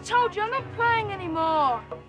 I told you I'm not playing anymore.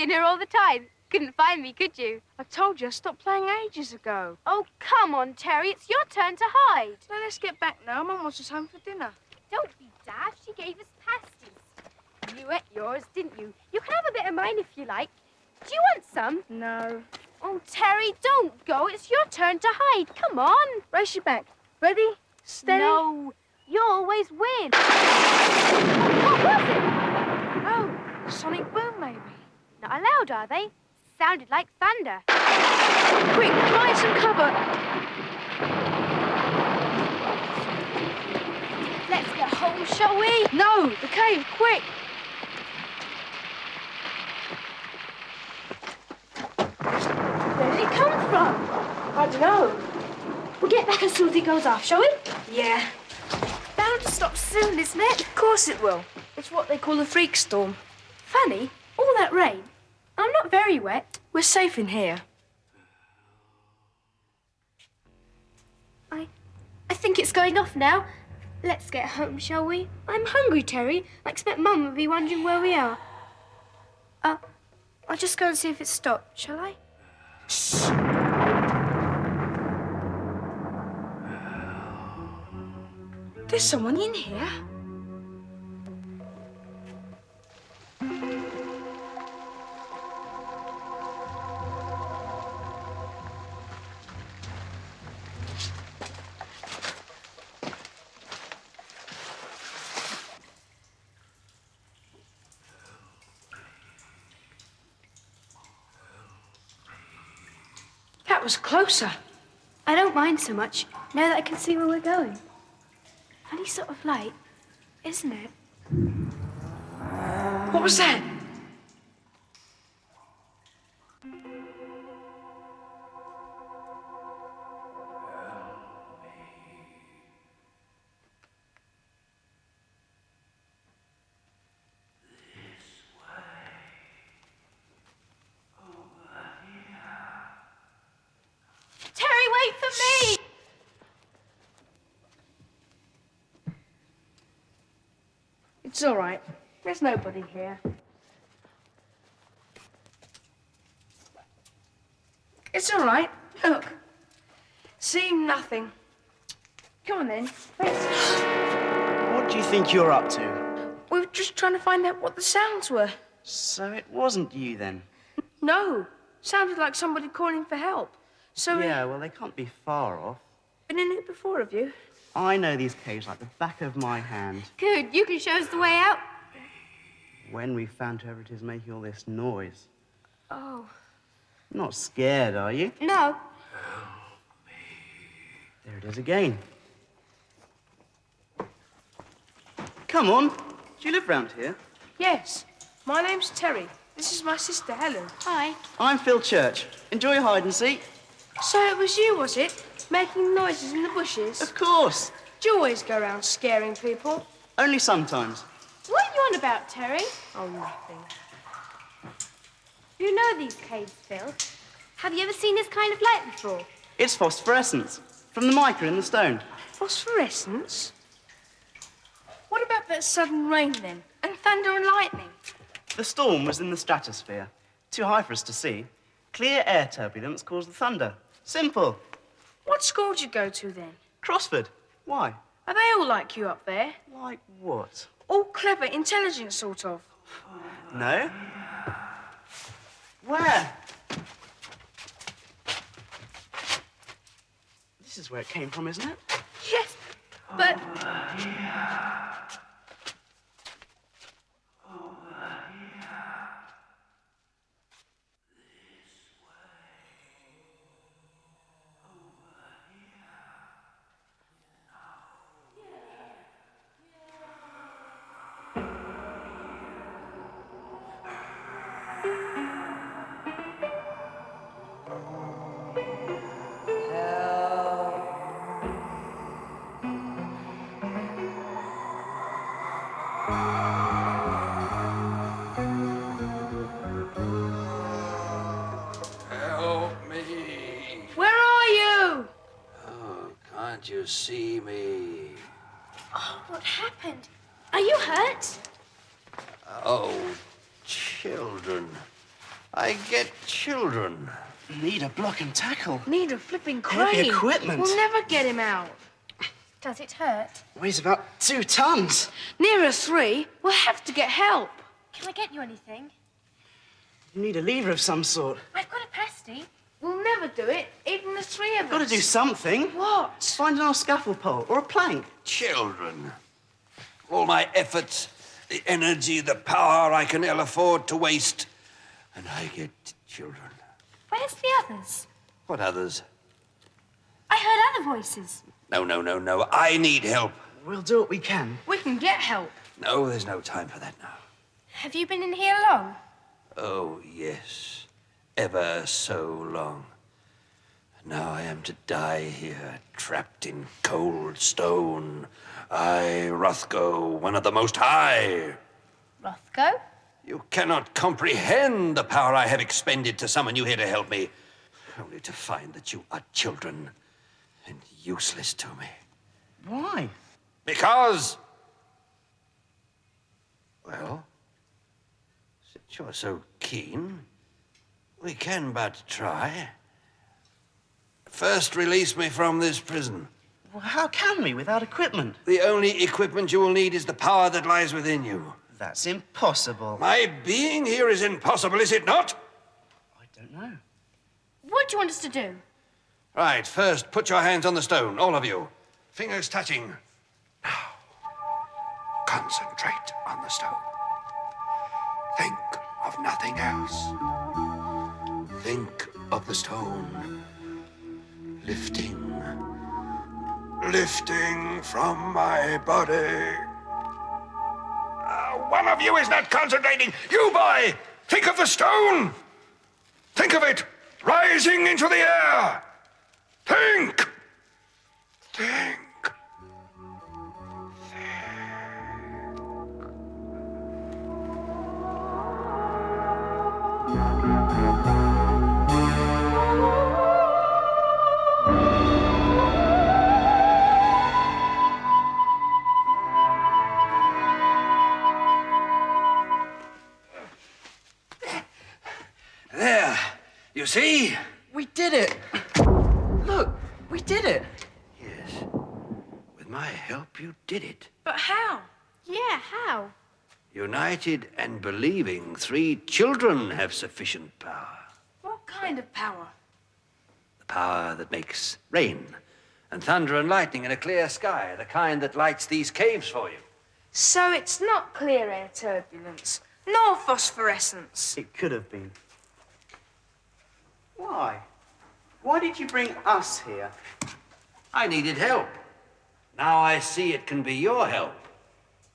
Been here all the time. Couldn't find me, could you? I told you I stopped playing ages ago. Oh, come on, Terry. It's your turn to hide. Now let's get back now. Mum wants us home for dinner. Don't be daft. She gave us pasties. You ate yours, didn't you? You can have a bit of mine if you like. Do you want some? No. Oh, Terry, don't go. It's your turn to hide. Come on. Race your back. Ready? Steady. No, you always win. What was it? Oh, sonic boom, maybe. Not allowed, are they? Sounded like thunder. Quick, find some cover. Let's get home, shall we? No, the cave, quick. Where did it come from? I don't know. We'll get back as soon as it goes off, shall we? Yeah, Bound to stop soon, isn't it? of course it will. It's what they call a freak storm. Funny, all that rain. I'm not very wet. We're safe in here. I, I think it's going off now. Let's get home, shall we? I'm hungry, Terry. I expect Mum will be wondering where we are. Uh, I'll just go and see if it's stopped, shall I? There's someone in here. Closer. I don't mind so much, now that I can see where we're going. Funny sort of light, isn't it? What was that? It's all right. There's nobody here. It's all right. Look. See nothing. Come on then. What do you think you're up to? We were just trying to find out what the sounds were. So it wasn't you then? No. Sounded like somebody calling for help. So we- Yeah, well, they can't be far off. been in it before, have you? I know these caves like the back of my hand. Good, you can show us the way out. When we found whoever it is making all this noise. Oh. Not scared, are you? No. There it is again. Come on. Do you live round here? Yes. My name's Terry. This is my sister, Helen. Hi. I'm Phil Church. Enjoy hide and seek? So it was you, was it? Making noises in the bushes? Of course. Do you always go around scaring people? Only sometimes. What are you on about, Terry? Oh, nothing. You know these caves, Phil. Have you ever seen this kind of light before? It's phosphorescence from the mica in the stone. Phosphorescence? What about that sudden rain then? And thunder and lightning? The storm was in the stratosphere. Too high for us to see. Clear air turbulence caused the thunder. Simple. What school did you go to then? Crossford. Why? Are they all like you up there? Like what? All clever, intelligent, sort of. No? Where? This is where it came from, isn't it? Yes, but Help can't see me? Oh, what happened? Are you hurt? Oh, children. I get children. Need a block and tackle. Need a flipping crane. Heavy crane. equipment. We'll never get him out. Does it hurt? Weighs about two tons. Nearer three, we'll have to get help. Can I get you anything? You need a lever of some sort. I've got a pasty. We'll never do it, even the three of us. Got to do something. What? Find an old scaffold pole or a plank. Children. All my efforts, the energy, the power I can ill afford to waste. And I get children. Where's the others? What others? I heard other voices. No, no, no, no. I need help. We'll do what we can. We can get help. No, there's no time for that now. Have you been in here long? Oh, yes. Ever so long. Now I am to die here, trapped in cold stone. I, Rothgo, one of the Most High. Rothgo? You cannot comprehend the power I have expended to summon you here to help me, only to find that you are children and useless to me. Why? Because. Well, since you're so keen, we can but try. First, release me from this prison. Well, how can we without equipment? The only equipment you will need is the power that lies within you. That's impossible. My being here is impossible, is it not? I don't know. What do you want us to do? Right, first, put your hands on the stone, all of you. Fingers touching. Now, concentrate on the stone. Think of nothing else. Think of the stone lifting, lifting from my body. Uh, one of you is not concentrating. You, boy, think of the stone. Think of it rising into the air. Think. Think. We did it. Yes. With my help, you did it. But how? Yeah, how? United and believing, three children have sufficient power. What kind of power? The power that makes rain and thunder and lightning in a clear sky, the kind that lights these caves for you. So it's not clear air turbulence, nor phosphorescence. It could have been. Why? Why did you bring us here? I needed help. Now I see it can be your help.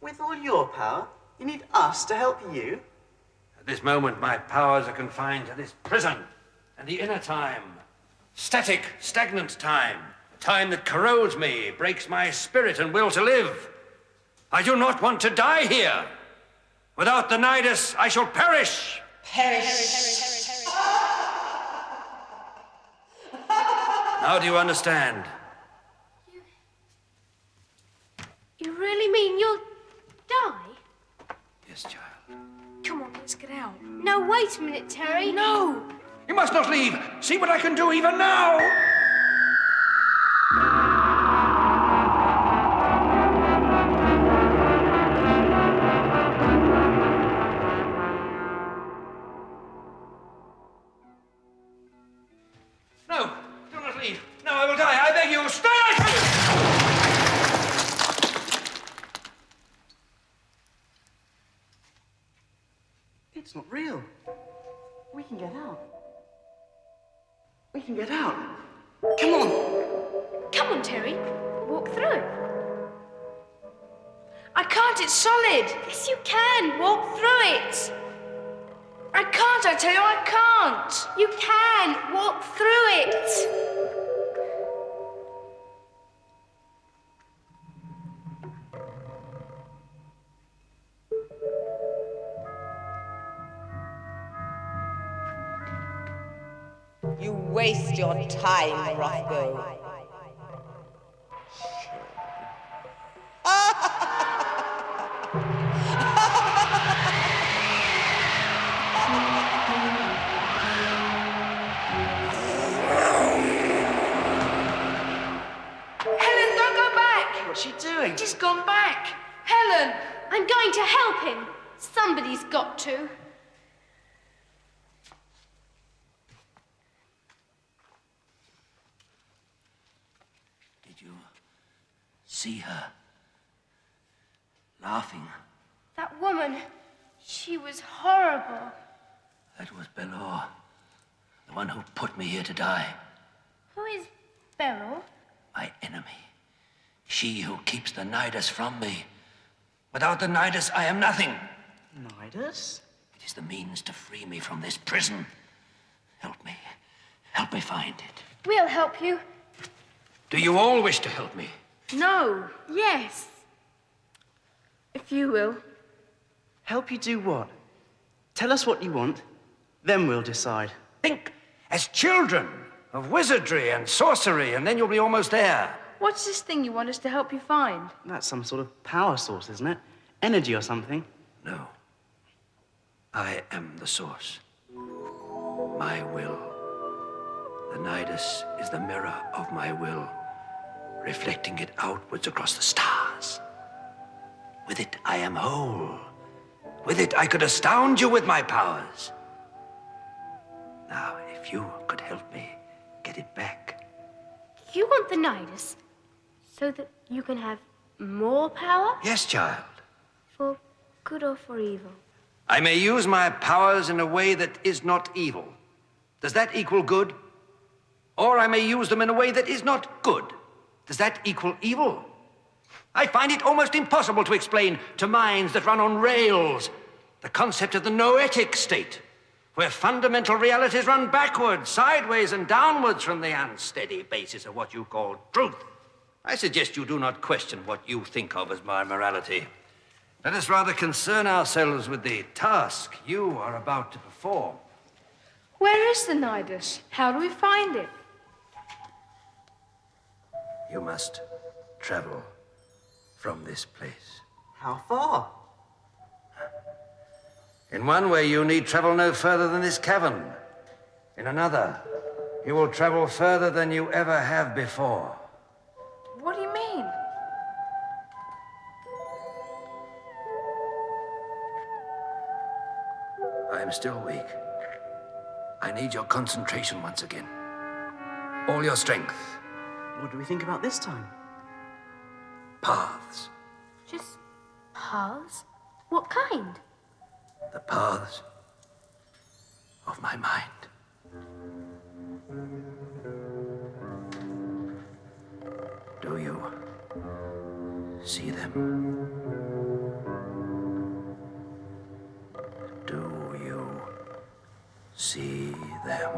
With all your power, you need us to help you? At this moment, my powers are confined to this prison and the inner time. Static, stagnant time. Time that corrodes me, breaks my spirit and will to live. I do not want to die here. Without the Nidus, I shall perish. Now do you understand? You really mean you'll die? Yes, child. Come on, let's get out. No, wait a minute, Terry. No! You must not leave. See what I can do even now. It's not real. We can get out. We can get out. Come on. Come on, Terry. Walk through. I can't, it's solid. Yes, you can. Walk through it. I can't, I tell you, I can't. You can. Walk through it. Your time, Rothgo. Helen, don't go back. What's she doing? She's gone back. Helen! I'm going to help him. Somebody's got to. Did you see her laughing? That woman, she was horrible. That was Belor, the one who put me here to die. Who is Belor? My enemy. She who keeps the Nidus from me. Without the Nidus, I am nothing. Nidus? It is the means to free me from this prison. Help me. Help me find it. We'll help you. Do you all wish to help me? No, Yes. if you will. Help you do what? Tell us what you want, then we'll decide. Think as children of wizardry and sorcery, and then you'll be almost there. What's this thing you want us to help you find? That's some sort of power source, isn't it? Energy or something. No. I am the source. My will. The Nidus is the mirror of my will, reflecting it outwards across the stars. With it, I am whole. With it, I could astound you with my powers. Now, if you could help me get it back. You want the Nidus so that you can have more power? Yes, child. For good or for evil? I may use my powers in a way that is not evil. Does that equal good? Or I may use them in a way that is not good. Does that equal evil? I find it almost impossible to explain to minds that run on rails the concept of the noetic state, where fundamental realities run backwards, sideways, and downwards from the unsteady basis of what you call truth. I suggest you do not question what you think of as my morality. Let us rather concern ourselves with the task you are about to perform. Where is the Nidus? How do we find it? You must travel from this place. How far? In one way, you need travel no further than this cavern. In another, you will travel further than you ever have before. What do you mean? I am still weak. I need your concentration once again. all your strength. What do we think about this time? Paths. Just paths? What kind? The paths of my mind. Do you see them? Do you see them?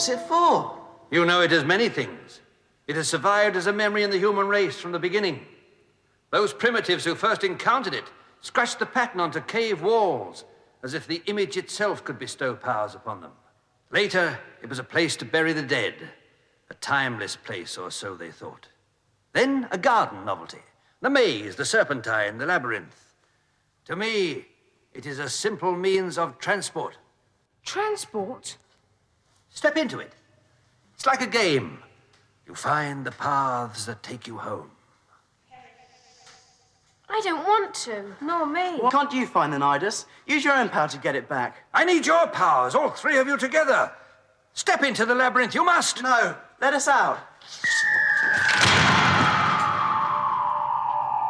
What's it for? You know it as many things. It has survived as a memory in the human race from the beginning. Those primitives who first encountered it scratched the pattern onto cave walls as if the image itself could bestow powers upon them. Later, it was a place to bury the dead, a timeless place, or so they thought. Then, a garden novelty the maze, the serpentine, the labyrinth. To me, it is a simple means of transport. Transport? Step into it. It's like a game. You find the paths that take you home. I don't want to. Nor me. Why can't you find the Nidus? Use your own power to get it back. I need your powers, all three of you together. Step into the labyrinth, you must. No, let us out.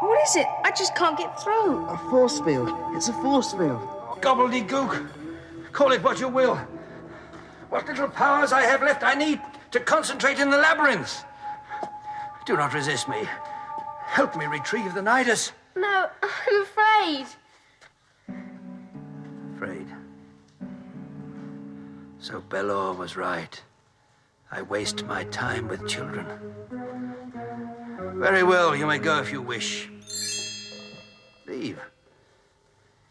What is it? I just can't get through. A force field. It's a force field. Gobbledygook. Call it what you will. What little powers I have left, I need to concentrate in the labyrinth. Do not resist me. Help me retrieve the Nidus. No, I'm afraid. Afraid. So Belor was right. I waste my time with children. Very well, you may go if you wish. Leave.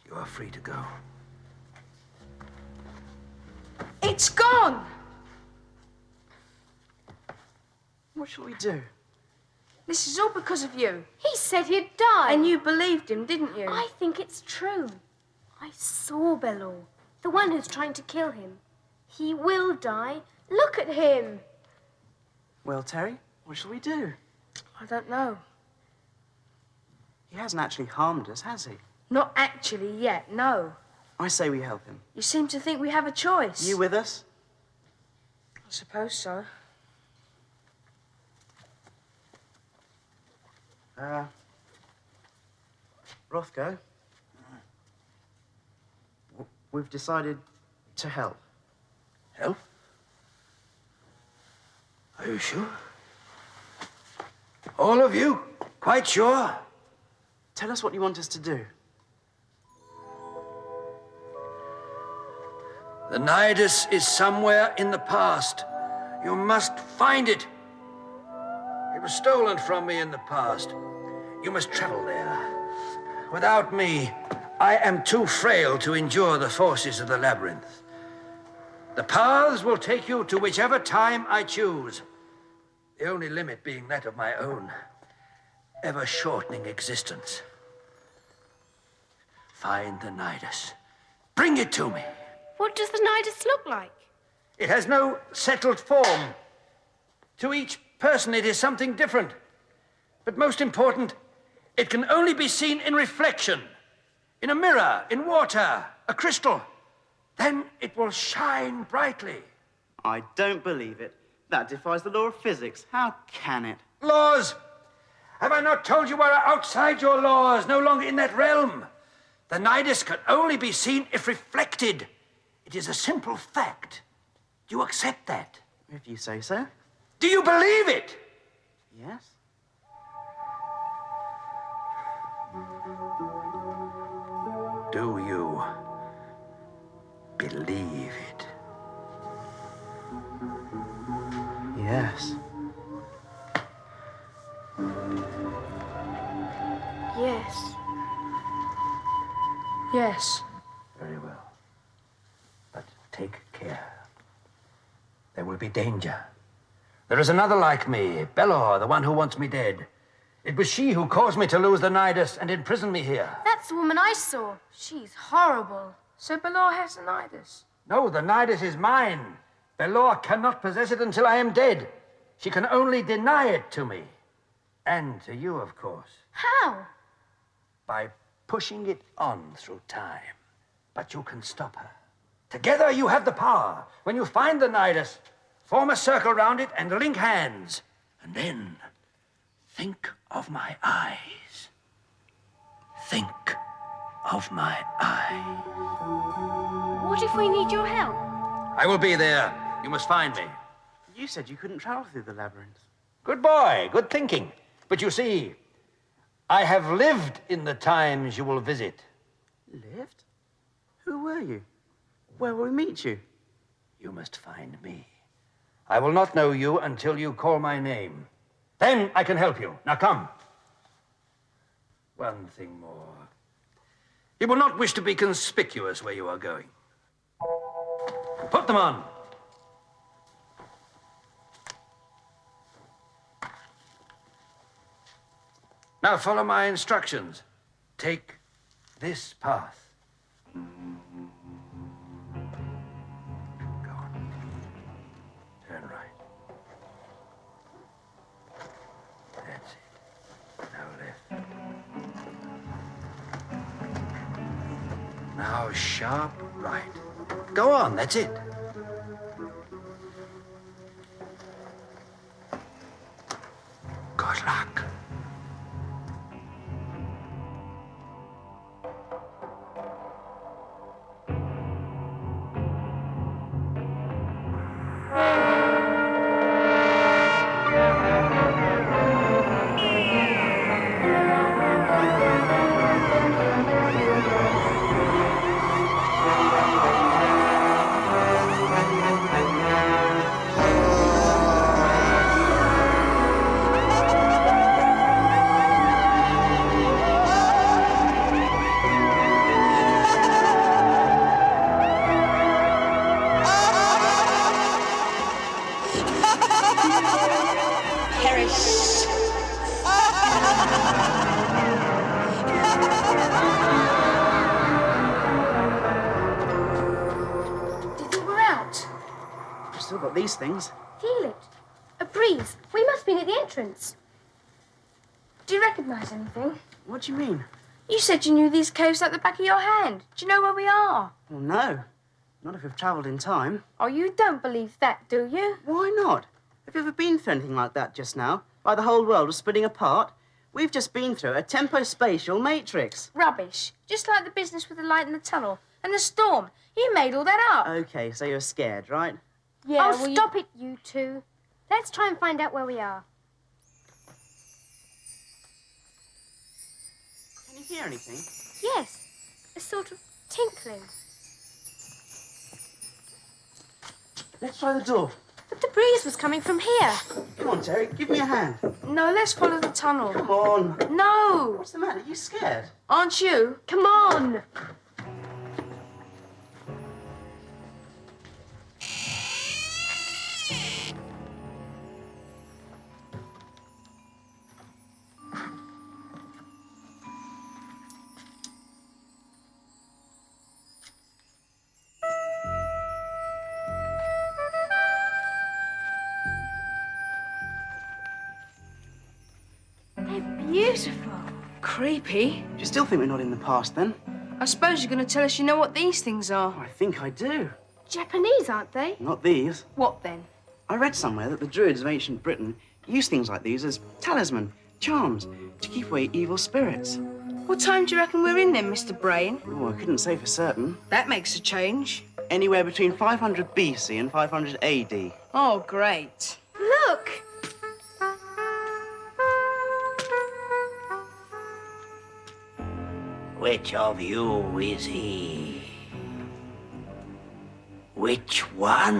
You are free to go. It's gone! What shall we do? This is all because of you. He said he'd die. And you believed him, didn't you? I think it's true. I saw Belor, the one who's trying to kill him. He will die. Look at him. Well, Terry, what shall we do? I don't know. He hasn't actually harmed us, has he? Not actually yet, no. I say we help him. You seem to think we have a choice. You with us? I suppose so. Uh, Rothgo, we've decided to help. Help? Are you sure? All of you? Quite sure? Tell us what you want us to do. The Nidus is somewhere in the past. You must find it. It was stolen from me in the past. You must travel there. Without me, I am too frail to endure the forces of the labyrinth. The paths will take you to whichever time I choose. The only limit being that of my own ever shortening existence. Find the Nidus. Bring it to me. What does the Nidus look like? It has no settled form. To each person, it is something different. But most important, it can only be seen in reflection, in a mirror, in water, a crystal. Then it will shine brightly. I don't believe it. That defies the law of physics. How can it? Laws! Have I not told you we're outside your laws, no longer in that realm? The Nidus can only be seen if reflected. It is a simple fact. Do you accept that? If you say so. Do you believe it? Yes. Do you believe it? Yes. Yes. Yes. Very well. But take care. There will be danger. There is another like me, Belor, the one who wants me dead. It was she who caused me to lose the Nidus and imprison me here. That's the woman I saw. She's horrible. So Belor has the Nidus. No, the Nidus is mine. Belor cannot possess it until I am dead. She can only deny it to me. And to you, of course. How? By pushing it on through time. But you can stop her. Together you have the power. When you find the Nidus, form a circle round it and link hands. And then think of my eyes. Think of my eyes. What if we need your help? I will be there. You must find me. You said you couldn't travel through the labyrinth. Good boy, good thinking. But you see, I have lived in the times you will visit. Lived? Who were you? Where will we meet you? You must find me. I will not know you until you call my name. Then I can help you. Now come. One thing more. You will not wish to be conspicuous where you are going. Put them on. Now follow my instructions. Take this path. Sharp right. Go on, that's it. Good luck. Still got these things. Feel it. A breeze. We must be near the entrance. Do you recognize anything? What do you mean? You said you knew these caves like the back of your hand. Do you know where we are? Well, no. Not if we've travelled in time. Oh, you don't believe that, do you? Why not? Have you ever been through anything like that just now? Like the whole world was splitting apart? We've just been through a tempo-spatial matrix. Rubbish. Just like the business with the light in the tunnel and the storm. You made all that up. Okay, so you're scared, right? Yeah, oh, stop it, you two. Let's try and find out where we are. Can you hear anything? Yes, a sort of tinkling. Let's try the door. But the breeze was coming from here. Come on, Terry, give me a hand. No, let's follow the tunnel. Come on. No! What's the matter? Are You scared? Aren't you? Come on. Creepy. Do you still think we're not in the past then? I suppose you're going to tell us you know what these things are. I think I do. Japanese, aren't they? Not these. What then? I read somewhere that the Druids of ancient Britain used things like these as talisman, charms, to keep away evil spirits. What time do you reckon we're in then, Mr. Brain? Oh, I couldn't say for certain. That makes a change. Anywhere between 500 BC and 500 AD. Oh, great. Look. Which of you is he? Which one?